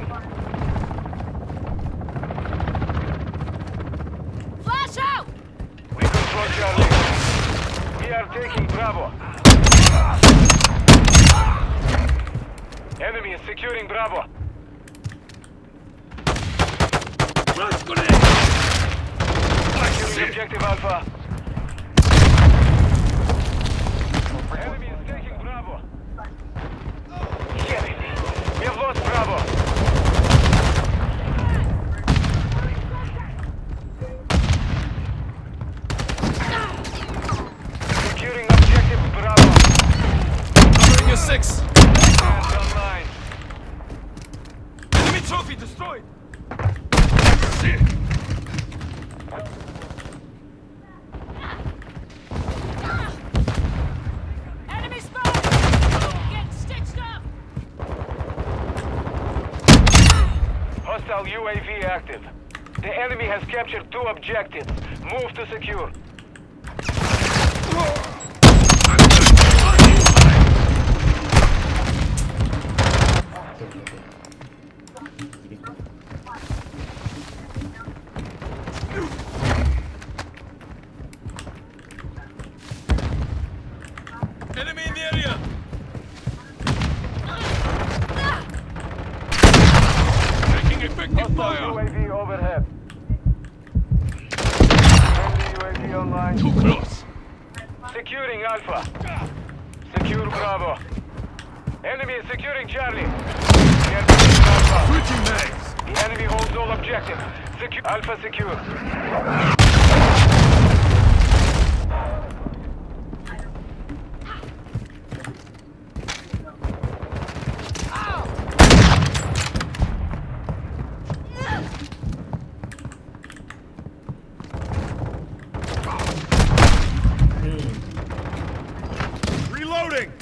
position. Flash out! We control Charlie. We are taking Bravo. Enemy is securing Bravo. Securing objective Alpha. Enemy is taking Bravo. Shit. We have lost Bravo. Securing objective Bravo. Covering your six. Hands online. Enemy trophy destroyed. Enemy spotted! Get stitched up! Hostile UAV active. The enemy has captured two objectives. Move to secure. Enemy area. Taking effective Hostile fire. UAV overhead. Friendly UAV online. Too close. Securing Alpha. Secure Bravo. Enemy is securing Charlie. We are taking Alpha. Switching mags. The enemy holds all objectives. Secure Alpha secure. Reloading.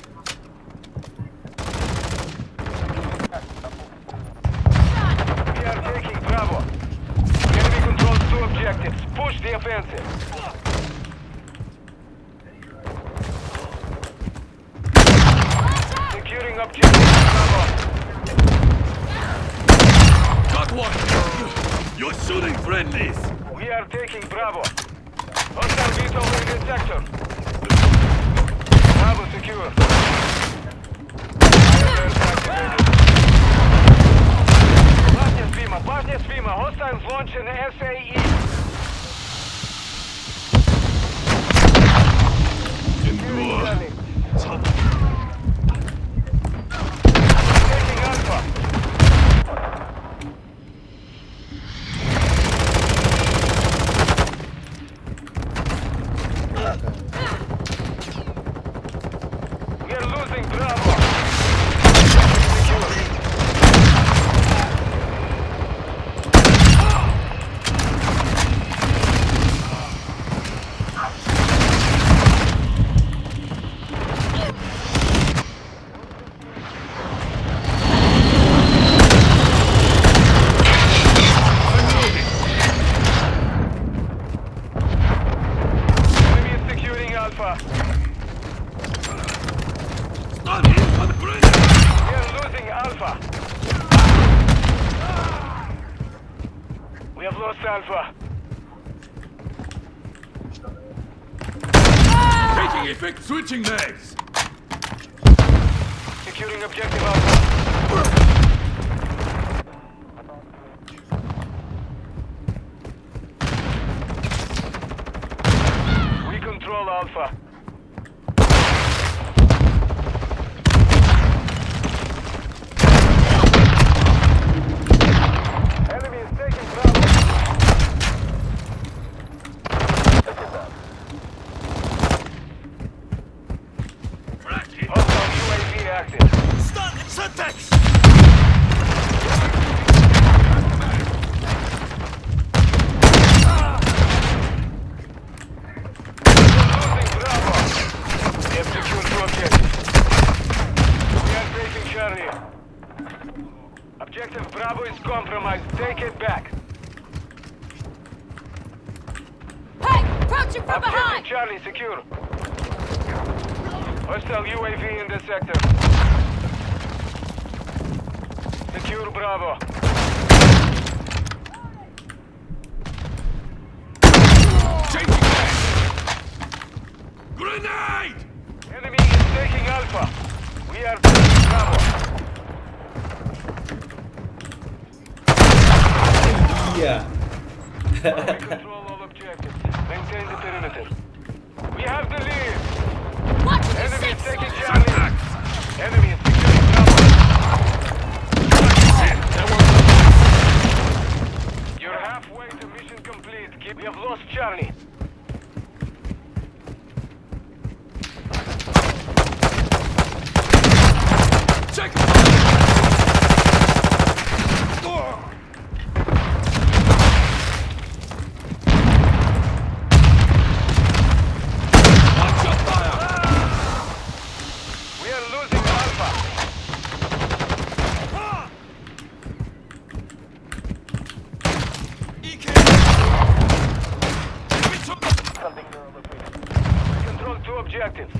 We are taking Bravo. Enemy controls two objectives transit. Securing objective Got one! You're shooting friendlies! We are taking Bravo. Hostile VTOL in this sector. Bravo secure. Башня Свима, башня Свима, hostiles launch an SAE. Taking effect. Switching mags. Securing objective Alpha. We control Alpha. Enemy is taking Bravo. Hostile UAV active. Stun. Syntax. Losing Bravo. We have secured two objectives. We are taking Charlie. Objective Bravo is compromised. Take it back. Hey! Approaching from Objective behind! Charlie secure. Hostile UAV in this sector. Secure secure Bravo. Changing! Grenade! Enemy is taking Alpha. We are taking Bravo. เ two objectives.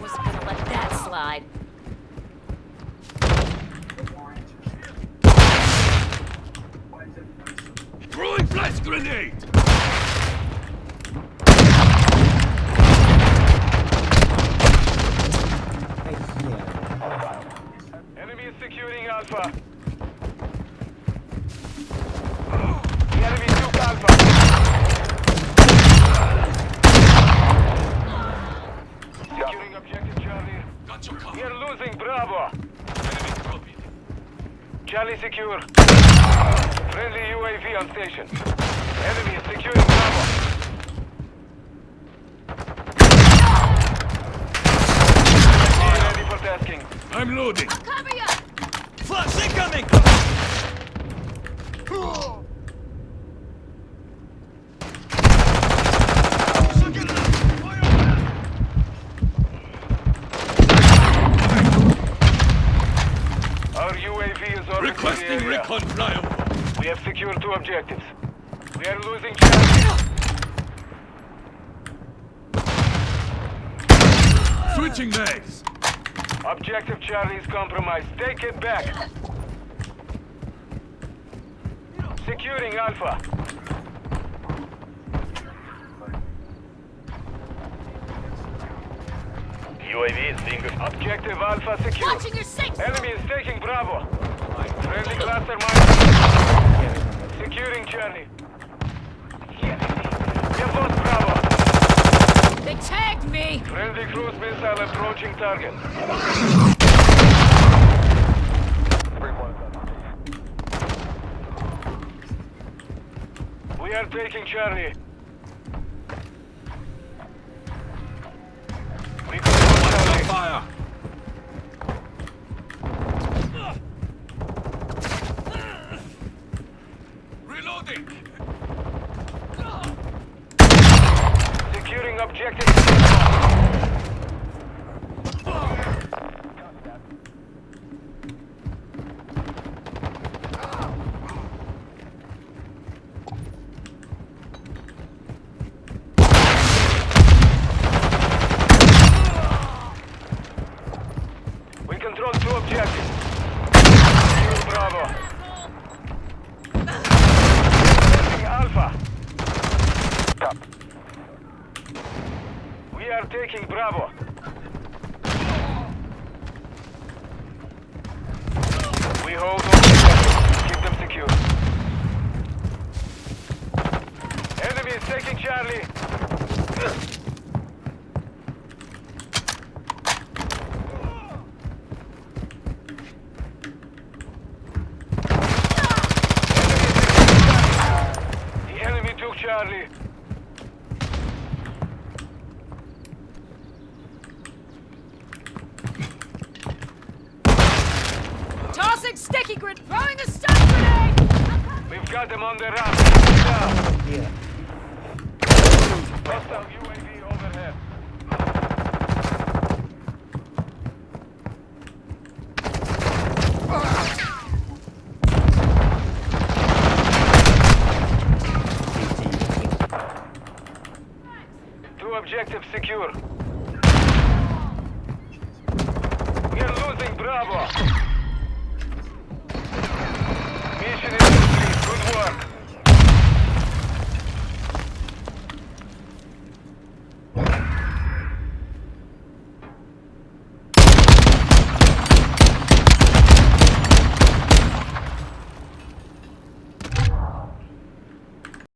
Was gonna let that slide. Throwing flash grenade! Securing Alpha. Secure. Friendly UAV on station. Enemy is securing Bravo. Ready for tasking. I'm loading. Cover you! Flash incoming! Our UAV is already Requesting the area. recon flyover. We have secured two objectives. We are losing Charlie. Switching mags. Objective Charlie is compromised. Take it back. Securing Alpha. UAV is being Objective Alpha secure. Watching your six! Enemy is taking Bravo. Friendly. Securing Charlie. We have lost Bravo. They tagged me! Friendly cruise missile approaching target. We are taking Charlie. We control Charlie. fire. Reloading. Securing objective. We control two objectives. Bravo. Taking Alpha. We are taking Bravo. We hold objectives. Keep them secure. Enemy is taking Charlie. The enemy took Charlie. Tossing sticky grid! Throwing a stun grenade! We've got them on the run. Down.